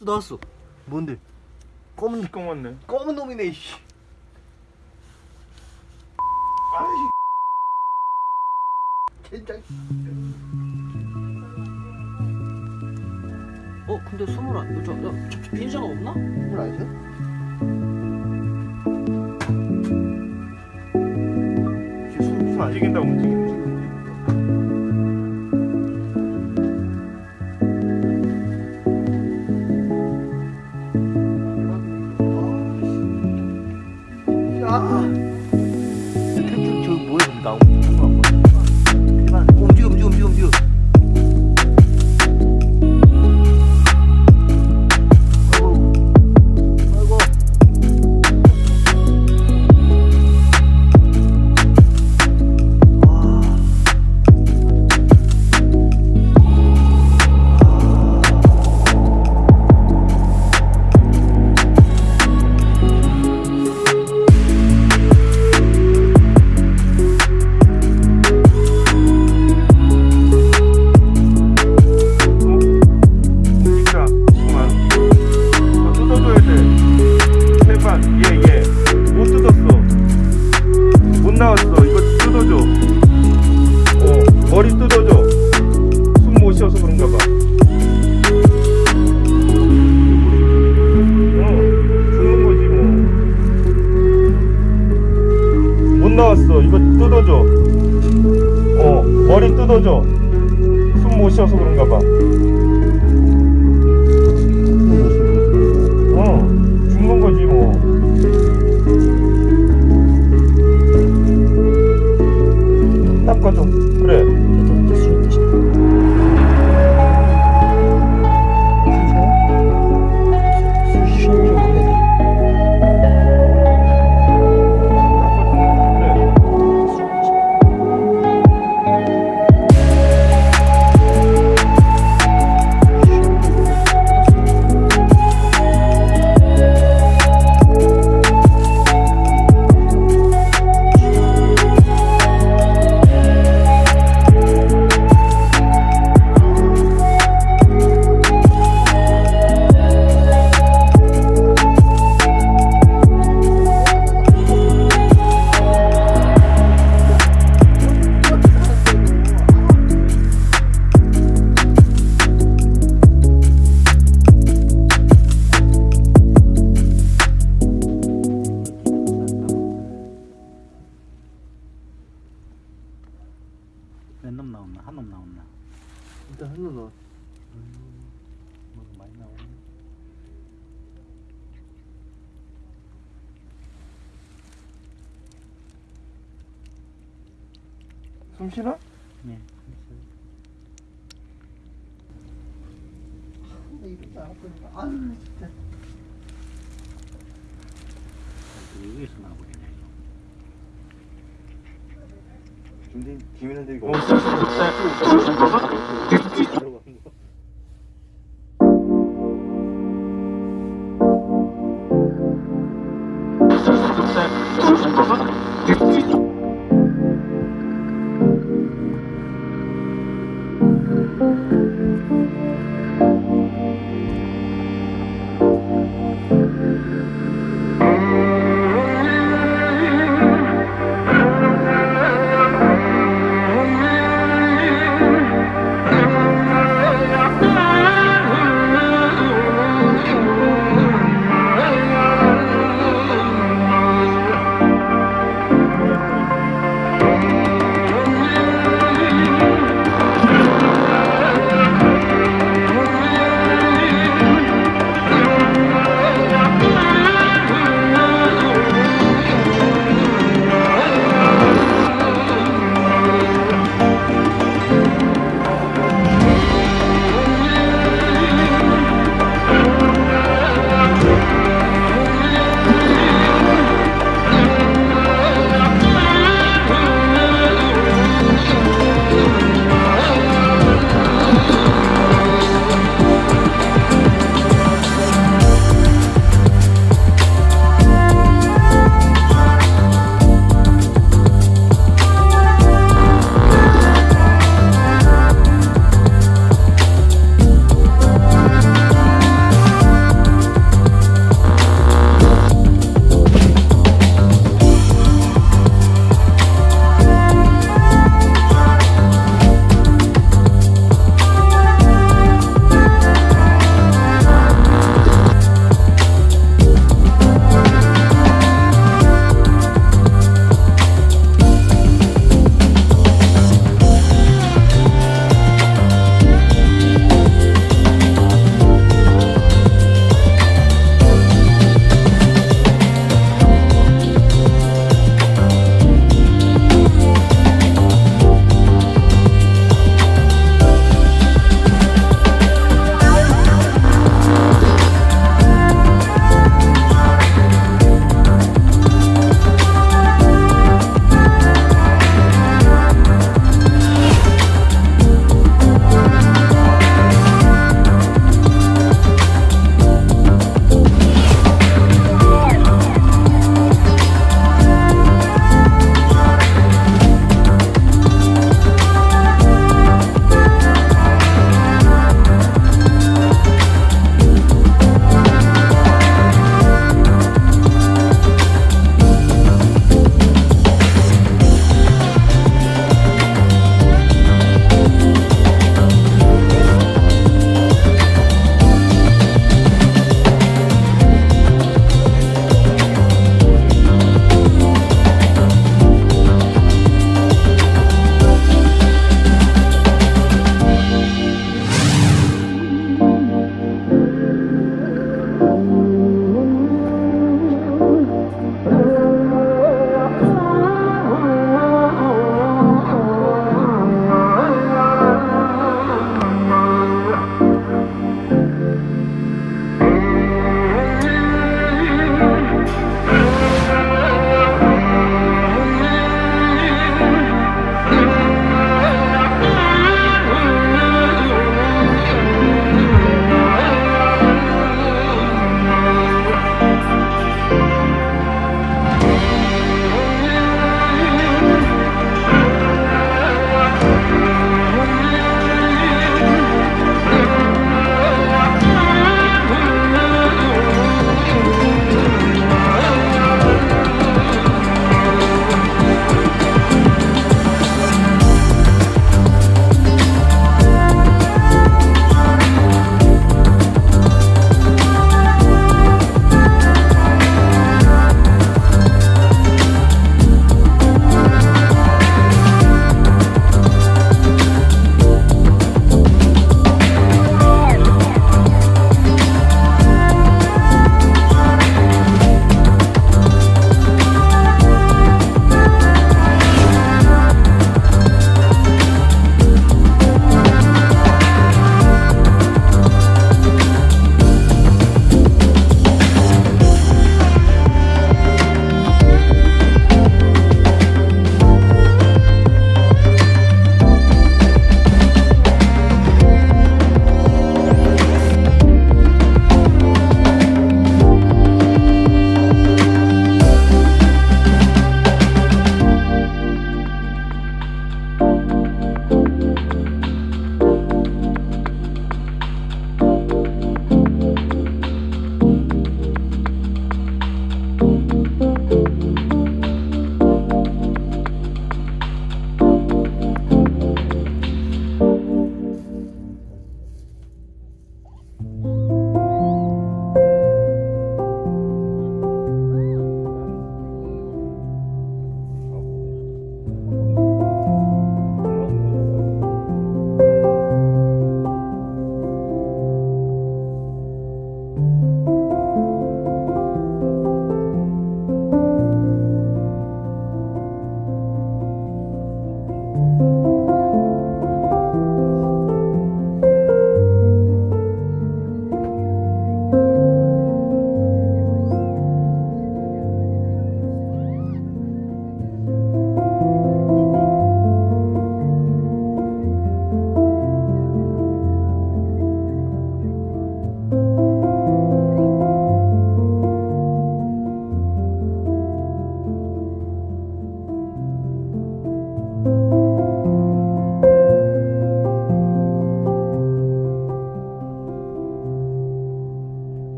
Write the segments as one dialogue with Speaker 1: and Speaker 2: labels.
Speaker 1: 나왔어. 뭔데? 검은
Speaker 2: 시꺼먼네.
Speaker 1: 검은 놈이네. 씨.
Speaker 2: 아이.
Speaker 1: 젠장. 어 근데 스물아 저, 저, 저 비행자가 없나?
Speaker 3: 물 아니죠?
Speaker 2: 숨 움직인다 움직인다. 머리 뜯어줘. 숨 못 쉬어서 그런가 봐. 숨
Speaker 4: 쉬나? 네.
Speaker 3: 아유 어, 진짜.
Speaker 4: 여기서 나버리네
Speaker 3: 이거. 근데 김이한테 이거.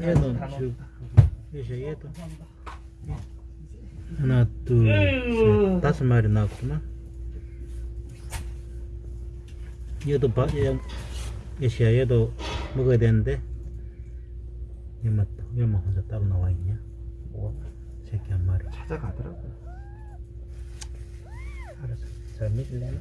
Speaker 4: 얘도 지금 얘 얘도. 하나 둘셋 다섯 마리 나왔구만. 얘도 봐 얘, 얘시야 얘도 먹어야 되는데. 얘 맞다. 얘만 혼자 따로 나와 있냐?
Speaker 3: 뭐?
Speaker 4: 새끼 한 마리.
Speaker 3: 찾아가더라고.
Speaker 4: 알았어. 잘 믿을래나?